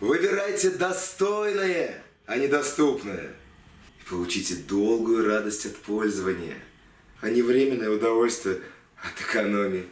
Выбирайте достойное, а не доступное. И получите долгую радость от пользования, а не временное удовольствие от экономии.